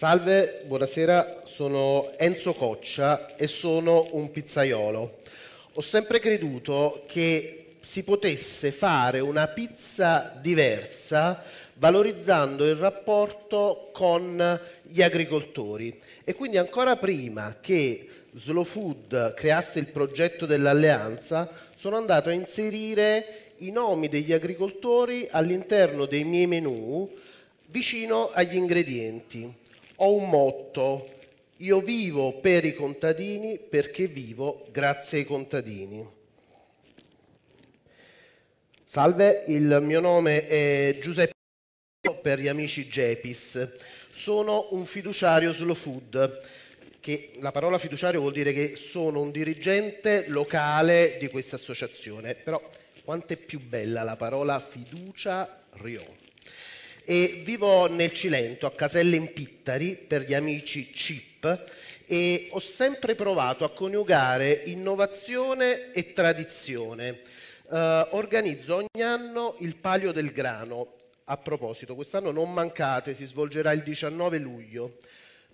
Salve, buonasera, sono Enzo Coccia e sono un pizzaiolo. Ho sempre creduto che si potesse fare una pizza diversa valorizzando il rapporto con gli agricoltori e quindi ancora prima che Slow Food creasse il progetto dell'alleanza sono andato a inserire i nomi degli agricoltori all'interno dei miei menù vicino agli ingredienti ho un motto, io vivo per i contadini perché vivo grazie ai contadini. Salve, il mio nome è Giuseppe per gli amici Gepis. Sono un fiduciario Slow Food, che la parola fiduciario vuol dire che sono un dirigente locale di questa associazione, però quanto è più bella la parola fiducia rio e vivo nel Cilento, a Caselle in Pittari, per gli amici CIP, e ho sempre provato a coniugare innovazione e tradizione. Eh, organizzo ogni anno il Palio del Grano. A proposito, quest'anno non mancate, si svolgerà il 19 luglio.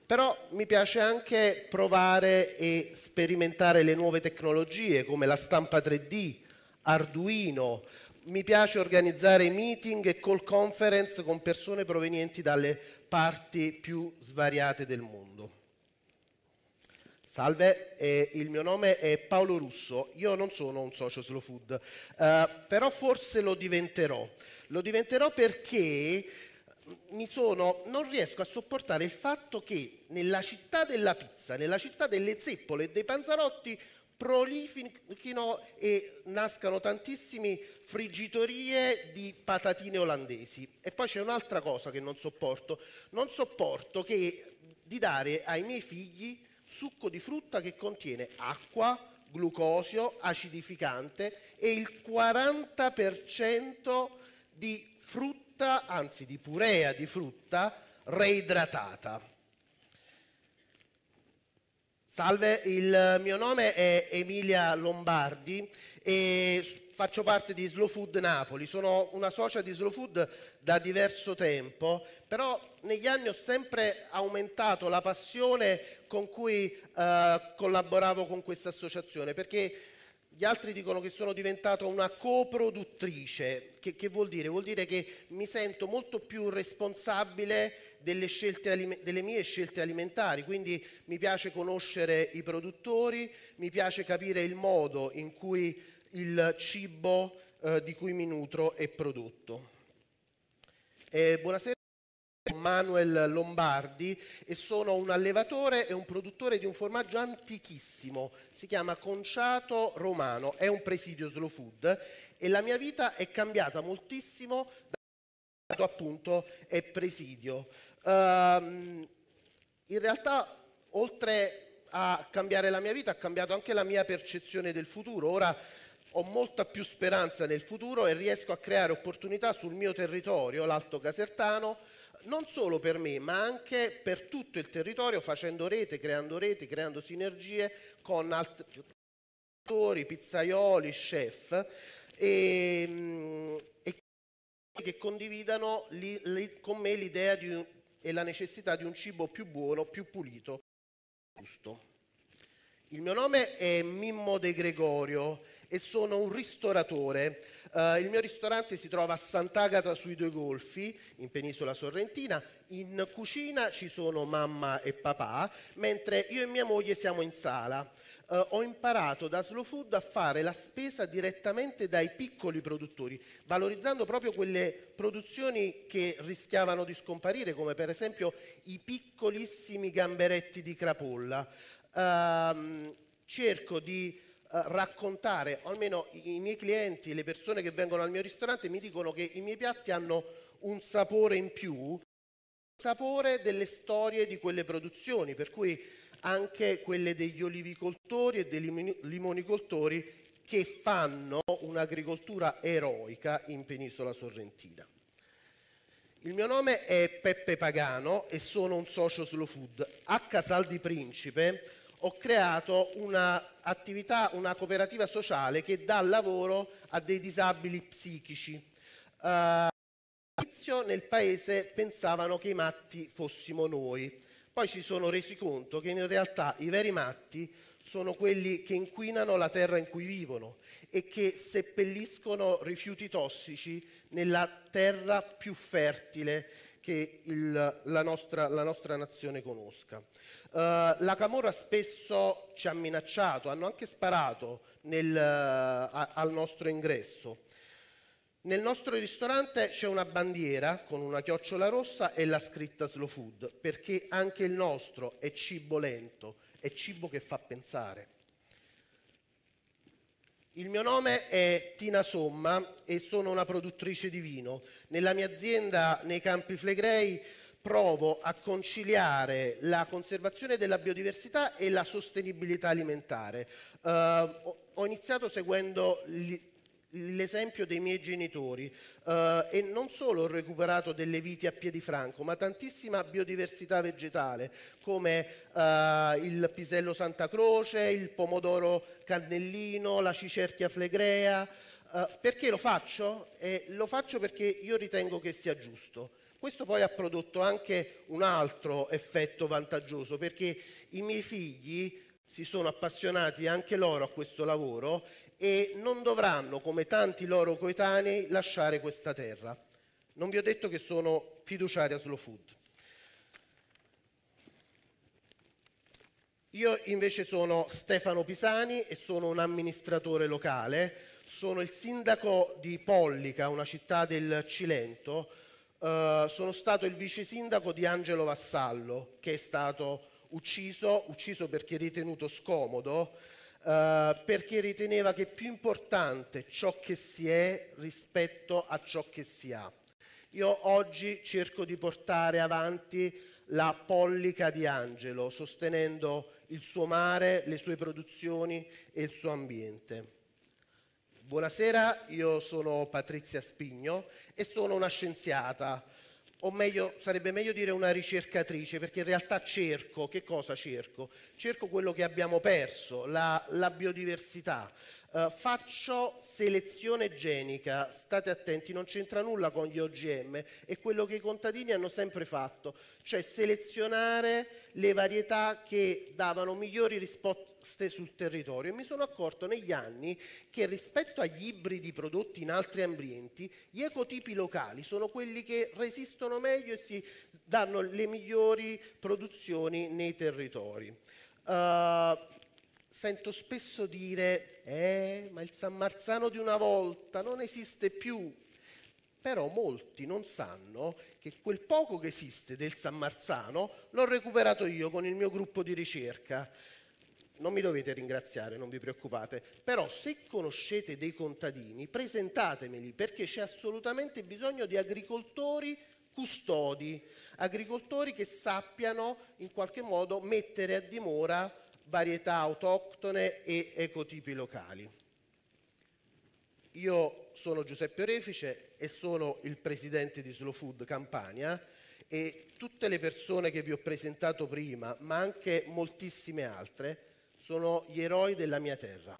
Però mi piace anche provare e sperimentare le nuove tecnologie come la stampa 3D, Arduino, mi piace organizzare meeting e call conference con persone provenienti dalle parti più svariate del mondo. Salve, eh, il mio nome è Paolo Russo, io non sono un socio slow food, eh, però forse lo diventerò. Lo diventerò perché sono, non riesco a sopportare il fatto che nella città della pizza, nella città delle zeppole e dei panzarotti prolifichino e nascano tantissime friggitorie di patatine olandesi. E poi c'è un'altra cosa che non sopporto, non sopporto che, di dare ai miei figli succo di frutta che contiene acqua, glucosio, acidificante e il 40% di frutta, anzi di purea di frutta reidratata. Salve, il mio nome è Emilia Lombardi e faccio parte di Slow Food Napoli. Sono una socia di Slow Food da diverso tempo, però negli anni ho sempre aumentato la passione con cui eh, collaboravo con questa associazione, perché gli altri dicono che sono diventato una coproduttrice. Che, che vuol dire? Vuol dire che mi sento molto più responsabile delle, scelte, delle mie scelte alimentari, quindi mi piace conoscere i produttori, mi piace capire il modo in cui il cibo eh, di cui mi nutro è prodotto. Eh, buonasera. Manuel Lombardi e sono un allevatore e un produttore di un formaggio antichissimo, si chiama Conciato Romano, è un presidio slow food e la mia vita è cambiata moltissimo da appunto è presidio. Um, in realtà, oltre a cambiare la mia vita, ha cambiato anche la mia percezione del futuro. Ora ho molta più speranza nel futuro e riesco a creare opportunità sul mio territorio, l'Alto Casertano, non solo per me, ma anche per tutto il territorio, facendo rete, creando reti, creando sinergie con altri pizzaioli, chef e, e che condividano li, li, con me l'idea un, e la necessità di un cibo più buono, più pulito, giusto. Il mio nome è Mimmo De Gregorio e sono un ristoratore. Uh, il mio ristorante si trova a Sant'Agata sui Due Golfi, in penisola sorrentina. In cucina ci sono mamma e papà, mentre io e mia moglie siamo in sala eh, ho imparato da Slow Food a fare la spesa direttamente dai piccoli produttori, valorizzando proprio quelle produzioni che rischiavano di scomparire, come per esempio i piccolissimi gamberetti di crapolla. Eh, cerco di Uh, raccontare, o almeno i, i, miei clienti, le persone che vengono al mio ristorante mi dicono che i miei piatti hanno un sapore in più, sapore delle storie di quelle produzioni, per cui anche quelle degli olivicoltori e dei limonicoltori che fanno un'agricoltura eroica in penisola sorrentina. Il mio nome è Peppe Pagano e sono un socio slow food. A Casal di Principe ho creato un'attività, una cooperativa sociale che dà lavoro a dei disabili psichici. Uh, all'inizio nel paese pensavano che i matti fossimo noi, poi si sono resi conto che in realtà i veri matti sono quelli che inquinano la terra in cui vivono e che seppelliscono rifiuti tossici nella terra più fertile che il, la, nostra, la, nostra, nazione conosca. Uh, la Camorra spesso ci ha minacciato, hanno anche sparato nel, uh, al nostro ingresso. Nel nostro ristorante c'è una bandiera con una chiocciola rossa e la scritta slow food, perché anche il nostro è cibo lento, è cibo che fa pensare. Il mio nome è Tina Somma e sono una produttrice di vino. Nella mia azienda nei Campi Flegrei provo a conciliare la conservazione della biodiversità e la sostenibilità alimentare. Uh, ho iniziato seguendo l'esempio dei miei genitori eh, e non solo ho recuperato delle viti a piedi franco, ma tantissima biodiversità vegetale come eh, il pisello Santa Croce, il pomodoro cannellino, la cicerchia flegrea. Eh, perché lo faccio? lo faccio perché io ritengo che sia giusto. Questo poi ha prodotto anche un altro effetto vantaggioso perché i miei figli si sono appassionati anche loro a questo lavoro e non dovranno, come tanti loro coetanei, lasciare questa terra. Non vi ho detto che sono fiduciaria Slow Food. Io invece sono Stefano Pisani e sono un amministratore locale, sono il sindaco di Pollica, una città del Cilento, uh, sono stato il vice sindaco di Angelo Vassallo, che è stato ucciso, ucciso perché ritenuto scomodo, eh, perché riteneva che più importante ciò che si è rispetto a ciò che si ha. Io oggi cerco di portare avanti la pollica di Angelo, sostenendo il suo mare, le sue produzioni e il suo ambiente. Buonasera, io sono Patrizia Spigno e sono una scienziata o meglio, sarebbe meglio dire una ricercatrice, perché in realtà cerco, che cosa cerco? Cerco quello che abbiamo perso, la, la biodiversità. Uh, faccio selezione genica, state attenti, non c'entra nulla con gli OGM, è quello che i contadini hanno sempre fatto, cioè selezionare le varietà che davano migliori risposte sul territorio e mi sono accorto negli anni che rispetto agli ibridi prodotti in altri ambienti, gli ecotipi locali sono quelli che resistono meglio e si danno le migliori produzioni nei territori. Uh, sento spesso dire, eh, ma il San Marzano di una volta non esiste più. Però molti non sanno che quel poco che esiste del San Marzano l'ho recuperato io con il mio gruppo di ricerca non mi dovete ringraziare, non vi preoccupate, però se conoscete dei contadini presentatemeli perché c'è assolutamente bisogno di agricoltori custodi, agricoltori che sappiano in qualche modo mettere a dimora varietà autoctone e ecotipi locali. Io sono Giuseppe Orefice e sono il presidente di Slow Food Campania e tutte le persone che vi ho presentato prima, ma anche moltissime altre, sono gli eroi della mia terra.